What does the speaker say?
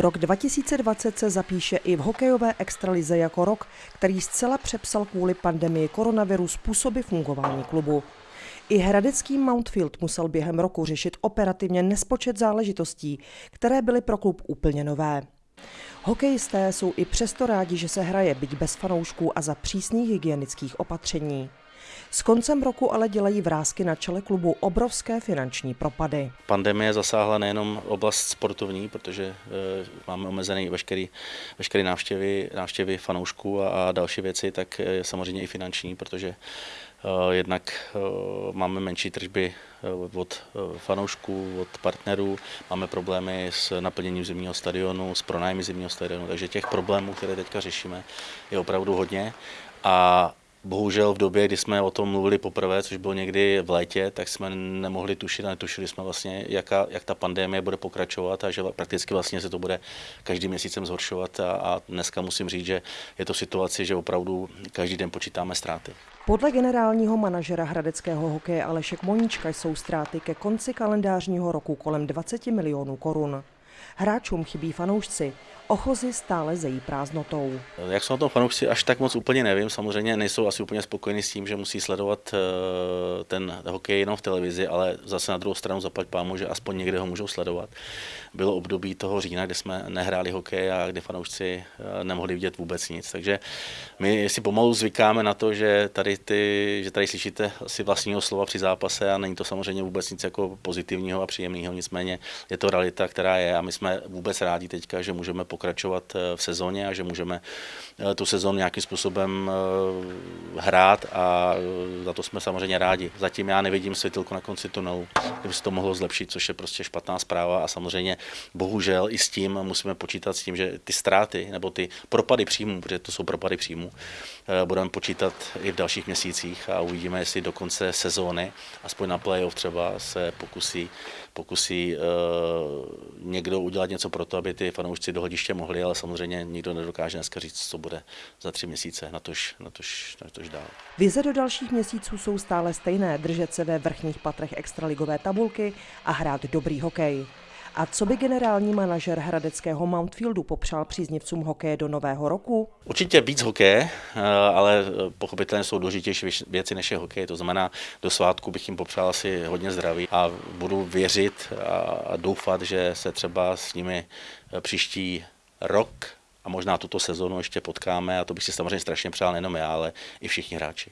Rok 2020 se zapíše i v hokejové extralize jako rok, který zcela přepsal kvůli pandemii koronaviru způsoby fungování klubu. I hradecký Mountfield musel během roku řešit operativně nespočet záležitostí, které byly pro klub úplně nové. Hokejisté jsou i přesto rádi, že se hraje, byť bez fanoušků a za přísných hygienických opatření. S koncem roku ale dělají vrázky na čele klubu obrovské finanční propady. Pandemie zasáhla nejenom oblast sportovní, protože e, máme omezený veškerý, veškerý návštěvy, návštěvy fanoušků a, a další věci, tak e, samozřejmě i finanční, protože e, jednak máme menší tržby od fanoušků, od partnerů, máme problémy s naplněním zimního stadionu, s pronájmy zimního stadionu, takže těch problémů, které teďka řešíme, je opravdu hodně. A Bohužel v době, kdy jsme o tom mluvili poprvé, což bylo někdy v létě, tak jsme nemohli tušit a netušili jsme vlastně, jaká, jak ta pandemie bude pokračovat a že prakticky vlastně se to bude každým měsícem zhoršovat a, a dneska musím říct, že je to situace, že opravdu každý den počítáme ztráty. Podle generálního manažera hradeckého hokeje Alešek Moníčka jsou ztráty ke konci kalendářního roku kolem 20 milionů korun. Hráčům chybí fanoušci, ochozy stále zejí prázdnotou. Jak jsou na tom fanoušci, až tak moc úplně nevím. Samozřejmě nejsou asi úplně spokojeni s tím, že musí sledovat eh, ten hokej jenom v televizi, ale zase na druhou stranu zaplať pámu, že aspoň někde ho můžou sledovat. Bylo období toho října, kdy jsme nehráli hokej a kdy fanoušci eh, nemohli vidět vůbec nic. Takže my si pomalu zvykáme na to, že tady, ty, že tady slyšíte asi vlastního slova při zápase a není to samozřejmě vůbec nic jako pozitivního a příjemného, nicméně je to realita, která je a my jsme vůbec rádi teďka, že můžeme pokračovat eh, v sezóně a že můžeme eh, tu sezónu nějakým způsobem eh, hrát a za to jsme samozřejmě rádi. Zatím já nevidím světilku na konci tunelu, kdyby se to mohlo zlepšit, což je prostě špatná zpráva a samozřejmě bohužel i s tím musíme počítat s tím, že ty ztráty nebo ty propady příjmů, protože to jsou propady příjmů, budeme počítat i v dalších měsících a uvidíme, jestli do konce sezóny, aspoň na playoff třeba se pokusí, pokusí uh, někdo udělat něco pro to, aby ty fanoušci do hlediště mohli, ale samozřejmě nikdo nedokáže dneska říct, co bude za tři měsíce, na tož, na tož, na tož dál. Vize do dalších měsíců jsou stále stejné, držet se ve vrchních patrech extraligové tabulky a hrát dobrý hokej. A co by generální manažer hradeckého Mountfieldu popřál příznivcům hokeje do nového roku? Určitě víc hokeje, eh, ale pochopitelně jsou důležitější věci než je hokej. To znamená, do svátku bych jim popřál asi hodně zdraví a budu věřit a doufat, že se třeba s nimi eh, příští rok a možná tuto sezonu ještě potkáme a to bych si samozřejmě strašně přál nejenom já, ale i všichni hráči.